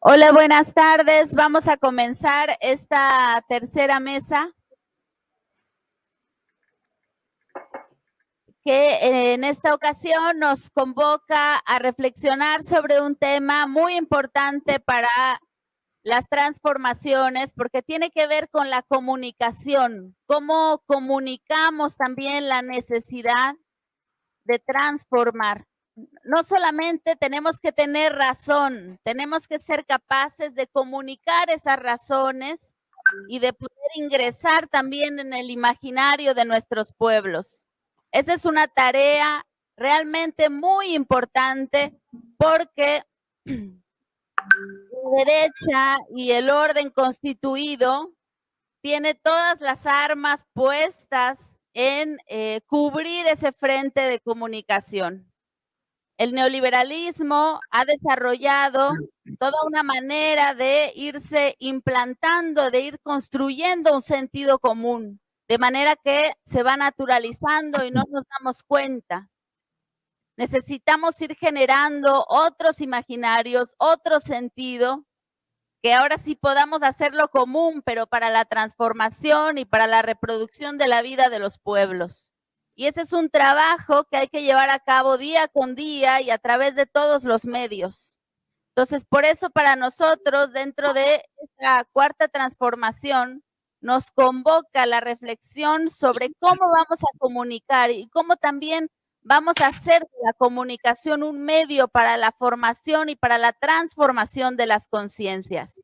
Hola, buenas tardes. Vamos a comenzar esta tercera mesa. Que en esta ocasión nos convoca a reflexionar sobre un tema muy importante para las transformaciones porque tiene que ver con la comunicación, cómo comunicamos también la necesidad de transformar no solamente tenemos que tener razón, tenemos que ser capaces de comunicar esas razones y de poder ingresar también en el imaginario de nuestros pueblos. Esa es una tarea realmente muy importante porque la derecha y el orden constituido tiene todas las armas puestas en eh, cubrir ese frente de comunicación. El neoliberalismo ha desarrollado toda una manera de irse implantando, de ir construyendo un sentido común, de manera que se va naturalizando y no nos damos cuenta. Necesitamos ir generando otros imaginarios, otro sentido, que ahora sí podamos hacerlo común, pero para la transformación y para la reproducción de la vida de los pueblos. Y ese es un trabajo que hay que llevar a cabo día con día y a través de todos los medios. Entonces, por eso para nosotros, dentro de esta cuarta transformación, nos convoca la reflexión sobre cómo vamos a comunicar y cómo también vamos a hacer la comunicación un medio para la formación y para la transformación de las conciencias.